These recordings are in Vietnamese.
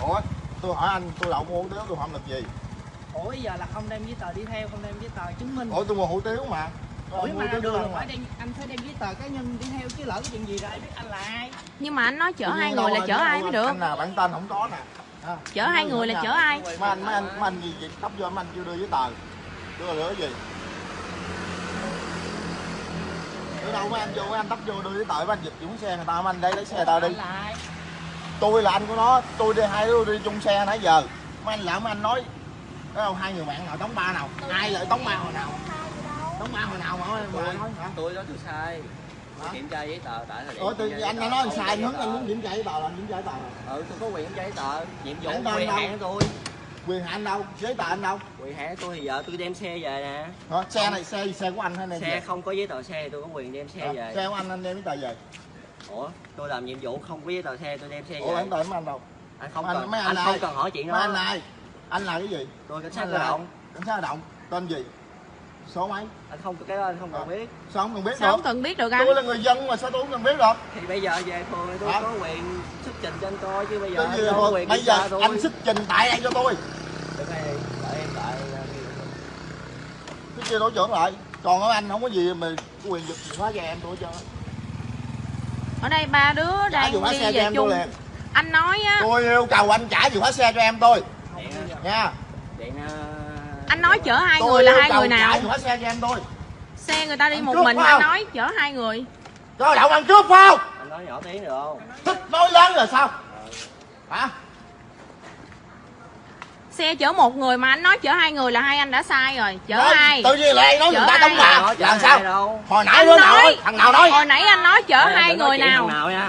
ủa tôi hỏi anh tôi đậu mua hủ tiếu tôi không làm gì? Ủa giờ là không đem giấy tờ đi theo không đem giấy tờ chứng minh. Ủa tôi mua hủ tiếu mà. Ủa mà đường là phải mà. đem anh phải đem giấy tờ cá nhân đi theo chứ lỡ cái chuyện gì ra ai biết anh là ai. Nhưng mà anh nói chở hai người là chở ai mới được? anh là bản tên không có nè. À, chở hai người là chở ai? mấy anh mấy anh mấy anh gì gì tấp vô mấy anh chưa đưa giấy tờ. Đưa là cái gì đưa đâu mấy anh vô mấy anh tấp vô đưa giấy tờ mấy anh giật chuyển xe người ta mấy anh đây lấy xe người ta đi. Tôi là anh của nó tôi đi hai đứa đi chung xe nãy giờ. Mấy anh lỡ mấy anh nói. Không? Hai người bạn nào tống ba nào? Ai lại tống ba hồi nào? tống ba hồi nào mà tôi nói hả? tôi nói tôi sai. Kiểm tra giấy tờ tại thời điểm anh đã nói anh sai anh hướng anh muốn kiểm tra giấy tờ là kiểm tra giấy tờ. Ừ tôi có quyền kiểm tra giấy tờ. Nhiệm vụ quyền đâu? hạn của tôi quyền hạn đâu? Giấy tờ anh đâu? Quyền hạn tôi thì giờ tôi đem xe về nè. Hả? Xe này xe xe của anh hay này xe không có giấy tờ xe thì tôi có quyền đem xe về. Xe của anh anh đem giấy tờ về? Ủa? Tôi làm nhiệm vụ không có giấy tờ xe tôi đem xe ủa về. bản tờ mấy anh đâu? Anh không anh- cần mấy anh anh không cần hỏi chuyện mấy anh đó này anh là cái gì? Tôi cảnh sát Anh cơ động. cảnh sát cơ động. Tên gì? Số mấy? Anh không cái đó anh không cần Ờ. biết. Sao không cần biết sao được không cần biết được anh? Tôi là người dân mà sao tôi không cần biết được? Thì bây giờ về phường thì tôi có quyền xuất trình cho anh coi chứ bây giờ Tôi anh gì có thôi, quyền bây giờ tôi anh xuất trình tại đây cho tôi đợi em tại cái kia tổ trưởng lại còn ở anh không có gì mà có quyền giật gì hóa ra em tôi cho ở đây ba đứa trả đang khóa đi xe cho về chung. anh nói á. Tôi yêu cầu anh trả chìa khóa xe cho em tôi nha. Điện ờ, anh nói chở hai tôi người là hai người nào? trả khóa xe cho em tôi xe người ta đi Anh một mình không? nói chở hai người. Cho đậu ăn phải không? Anh nói nhỏ tiếng được không? Thích nói lớn rồi sao? Hả xe chở một người mà anh nói chở hai người là hai anh đã sai rồi. Chở Nói- hai. tự nhiên lại nói người Chở ta ai? đóng bà. Nói chở là hai sao? đâu. Hồi nãy anh nói nói thằng nào nói? hồi nãy anh nói chở Thôi, hai người nào? thằng nào nha.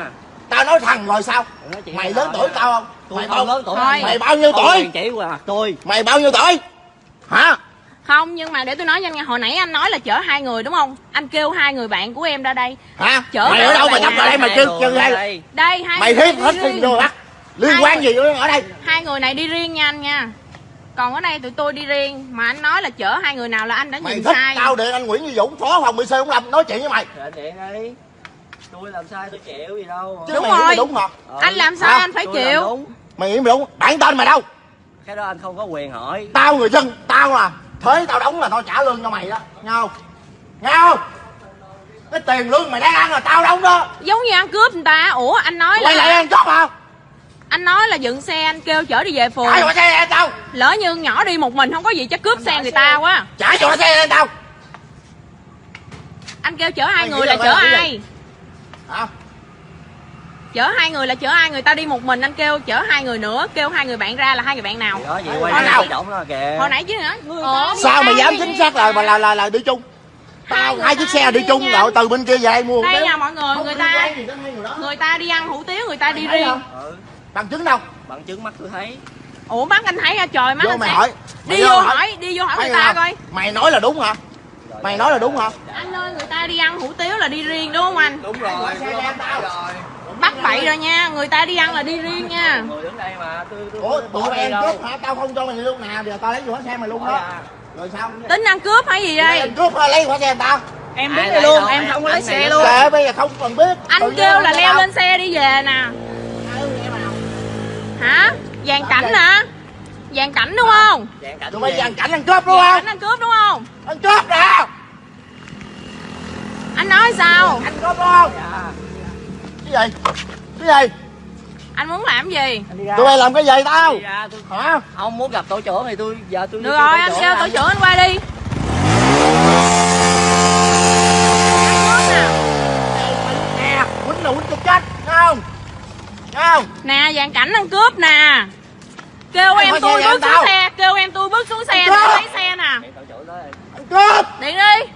Tao nói thằng rồi sao? Mày lớn tuổi tao không? Tôi mày không bao lớn tuổi. Thôi. mày bao nhiêu Không tuổi? quyền chỉ qua mặt tôi. Mày bao nhiêu tuổi? Hả? Không nhưng mà để tôi nói cho anh nghe hồi nãy anh nói là chở hai người đúng không? Anh kêu hai người bạn của em ra đây. Hả? Chở mày ở đâu mày bạn tập vào đây mày kêu người chân ở đây đây. hai mày người thiết hết tin vô bắt liên quan gì ở đây? hai người này đi riêng nha anh nha còn ở đây tụi tôi đi riêng mà anh nói là chở hai người nào là anh đã mày nhìn thích sai tao điện anh Nguyễn Duy Dũng phó phòng BC không làm nói chuyện với mày. Điện đi. Tôi làm sai tôi chịu gì đâu chứ Đúng mày rồi. mày đúng hả Ờ, anh làm sai Hả? anh phải chịu. đúng. mày nghĩ mày đúng. Bản tên mày đâu? Cái đó anh không có quyền hỏi. Tao người dân tao là thuế tao đóng là tao trả lương cho mày đó. Nghe không? Nghe không? Cái tiền lương mày đang ăn là tao đóng đó. Giống như ăn cướp người ta. Ủa anh nói lại là ăn chót hả anh nói là dựng xe anh kêu chở đi về phường. Trả cho xe lên tao. Lỡ như nhỏ đi một mình không có gì chắc cướp xe người ta quá. Trả cho xe lên tao. Anh kêu chở hai người là chở ai? hả? Chở hai người là chở ai? Người ta đi một mình anh kêu chở hai người nữa kêu hai người bạn ra là hai người bạn nào? Đó vậy quay nào. hồi nãy chứ đi sao hai dám chính xác là về. là là, là đi chung? Hai tao hai chiếc xe đi đi chung rồi từ bên kia về mua đây nha mọi người người ta người ta đi ăn hủ tiếu người ta đi riêng ừ bằng chứng đâu? Bằng chứng mắt tôi thấy. Ủa mắt anh thấy hả? Trời mắt vô anh mày hỏi. Mày đi vô hỏi. đi vô hỏi Mày người ta coi. mày nói là đúng hả? Rồi, mày rồi, nói là rồi. đúng hả? anh ơi người ta đi ăn hủ tiếu là đi riêng đúng không anh? Đúng rồi Xe em tao. bắt bậy rồi nha người ta đi ăn là đi riêng nha. Người đứng đây mà tôi tôi ủa tụi đi đâu. cướp hả? Tao không cho mày luôn nào giờ tao lấy khóa xe mày luôn đó. Ra. rồi sao? Tính ăn cướp hay gì Mày đây cướp hả? Lấy khóa xe tao. Em biết đi luôn em không có lấy xe luôn. Kệ bây giờ không cần biết. Anh kêu là leo lên xe đi về nè. Hả? Dàn cảnh vậy? hả? Dàn cảnh đúng không? Dạng cảnh tụi bay gì? dàn cảnh ăn cướp đúng không? cảnh ăn cướp đúng không? Ăn cướp nè. Anh nói sao? Ăn cướp đúng không? Dạ. cái gì? Cái gì? Anh muốn làm gì? Anh tụi bay làm cái gì tao? Hả? Không muốn gặp tổ trưởng thì tôi giờ tôi đi được rồi anh kêu tổ trưởng anh qua đi nè quýnh là quýnh cho chết nghe không nghe không dàn cảnh ăn cướp nè. Kêu em hỏi tôi bước em xuống xe kêu em tôi bước xuống xe cướp! lấy xe nè. Cướp. Điện đi.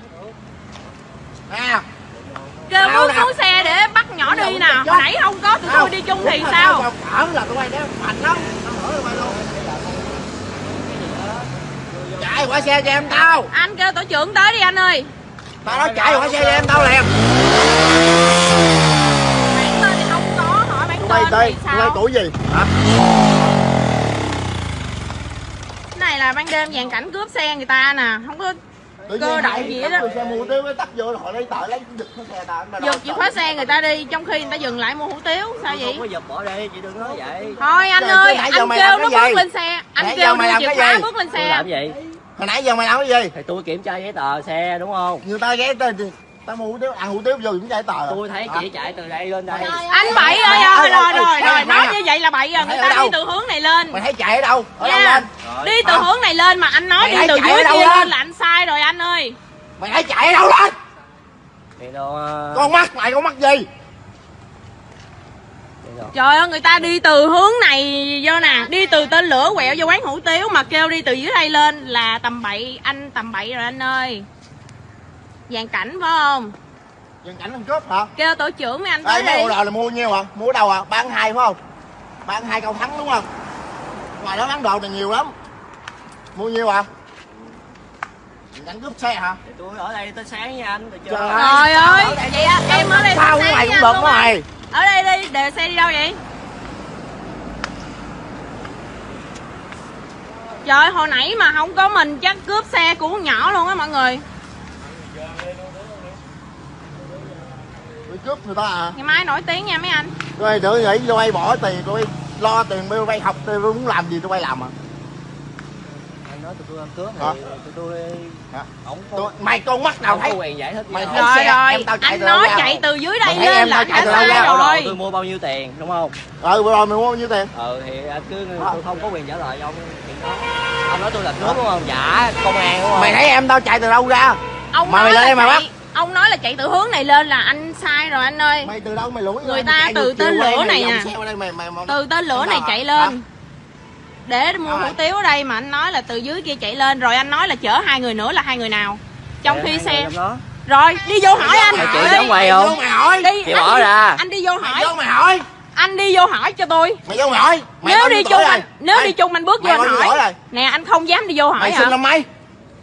Nè kêu bước nè. xuống xe để bắt nhỏ đi nè. hồi nãy không có tụi tôi đi chung thì sao? ở là tụi bay đéo mạnh lắm. Chạy qua xe cho em tao. Anh kêu tổ trưởng tới đi anh ơi. Tao nói chạy qua xe cho em tao liền bản tên thì không có tụi bay sao? tuổi gì? Hả? Cái này là ban đêm dàn cảnh cướp xe người ta nè không có Tự cơ động gì đó xe mua cái tắt vô họ lấy tờ lấy giật cái xe ta giật chìa khóa xe người ta đi trong khi người ta dừng lại mua hủ tiếu sao vậy? Không có giật bỏ đi, chị đừng nói vậy. thôi anh Trời, ơi anh kêu nó bước lên xe anh kêu làm chìa cái khóa gì? bước lên xe. Làm gì? hồi nãy giờ mày làm cái gì? Thì tôi kiểm tra giấy tờ xe đúng không? người ta ghé tên thì tao mua hủ tiếu ăn hủ tiếu vô cũng chạy tờ Tôi thấy chị chạy từ đây lên đây. anh bậy rồi rồi rồi rồi mày- nói như vậy là bậy rồi người ta đi từ hướng này lên. Mày thấy chạy ở đâu? Ở đâu lên? Rồi. đi từ hướng này lên mà anh nói đi từ dưới kia lên? là anh sai rồi anh ơi. Mày thấy chạy ở đâu lên? Ờ, con mắt mày con mắt gì? trời ơi người ta đi từ hướng này vô nè đi từ tên lửa quẹo vô quán hủ tiếu mà kêu đi từ dưới đây lên là tầm bậy anh tầm bậy rồi anh ơi dàn cảnh phải không? Dừng cảnh ăn cướp hả? Kêu tổ trưởng mấy anh đây tới mấy đi là mua nhiêu hả? Mua ở đâu à bán hai phải không? Bán hai câu thắng đúng không? Ngoài đó bán đồ này nhiều lắm. Mua nhiêu à cảnh cướp xe hả? Thì tôi ở đây tới sáng nha anh, được chưa? Trời trời ơi. vậy á, em ở đây sao mày cũng được mày ở đây đi để xe đi đâu vậy? Trời hồi nãy mà không có mình chắc cướp xe của con nhỏ luôn á mọi người cướp người ta à ngày mai nổi tiếng nha mấy anh tôi tự nghĩ tôi bay bỏ tiền tôi lo tiền tôi bay học tôi muốn làm gì tôi bay làm à Anh nói tụi tôi ăn cướp Hả? thì tụi tôi... Hả? Ổng tôi, không, mày con mắt nào thấy quyền giải thích Mày thấy rồi xe, rồi em tao chạy anh nói chạy từ dưới đây Mày lên em là tao anh chạy đã từ đâu sai ra? Đồ rồi tôi mua bao nhiêu tiền đúng không? ừ rồi mày mua bao nhiêu tiền Ừ thì anh cứ tôi không có quyền trả lời cho ông chuyện đó. Ông nói tôi là cướp đúng không? Dạ, công an đúng không? mày thấy em tao chạy từ đâu ra ông Mà mày lên đây mày chạy, ông nói là chạy từ hướng này lên là anh sai rồi anh ơi. Mày từ đâu mày lủi Người ta mày từ tên lửa này mày nè. mày, mày, mày, từ tên lửa này chạy hả? lên. Để mua hủ tiếu ở đây mà anh nói là từ dưới kia chạy lên. Rồi anh nói là chở hai người nữa là hai người nào? Trong Để khi xe. rồi đi vô hỏi anh. Mày giống mày mày không? vô mày hỏi đi anh bỏ đi- ra. anh đi vô mày hỏi. mày hỏi. Anh đi vô hỏi cho tôi. Mày vô mày hỏi. Mày nếu đi chung anh rồi? nếu đi chung anh bước vô mày anh hỏi. nè anh không dám đi vô hỏi mày sinh năm mấy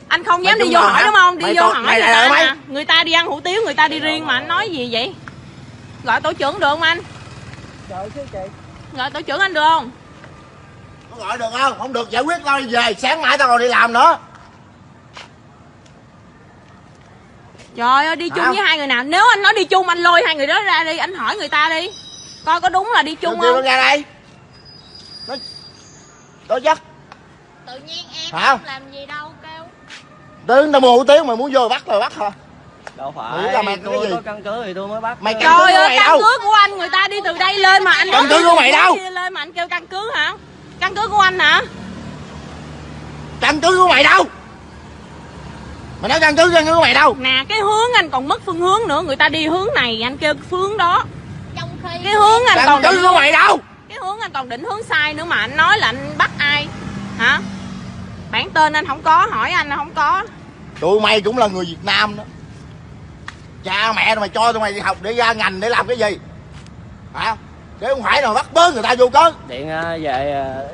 anh không dám đi vô hỏi hả? đúng không? Đi Mày vô tôi- hỏi mày người ta người ta đi ăn hủ tiếu người ta đi riêng mà anh nói gì vậy? Gọi tổ trưởng được không anh? Trời chứ chị. gọi tổ trưởng anh được không? Có gọi được không? Không được giải quyết tao đi về sáng mai tao còn đi làm nữa. Trời ơi đi chung với hai người nào? Nếu anh nói đi chung anh lôi hai người đó ra đi anh hỏi người ta đi. Coi có đúng là đi chung không? Ra đây. Nó đó chắc tự nhiên em không? làm gì đâu kêu tướng tao mua hủ tiếu mày muốn vô bắt rồi bắt hả? Đâu phải, là mày cái tôi gì? có căn cứ thì tôi mới bắt. Mày căn cứ ơi mày căn đâu? cứ của anh người ta đi từ đây lên mà anh Căn cứ đi của mày đâu? lên mà anh kêu căn cứ hả? Căn cứ của anh hả? Căn cứ của mày đâu? Mày nói căn cứ căn cứ của mày đâu? Nè cái hướng anh còn mất phương hướng nữa. Người ta đi hướng này anh kêu phương đó. Trong khi cái hướng anh căn còn cứ của mày đâu? cái hướng anh còn định hướng sai nữa mà anh nói là anh bắt ai? Hả bản tên anh không có hỏi anh không có. Tụi mày cũng là người việt nam đó. Cha mẹ mày cho tụi mày đi học để ra ngành để làm cái gì? Hả? Để không phải nào bắt bớ người ta vô cớ. Điện ờ, về ờ,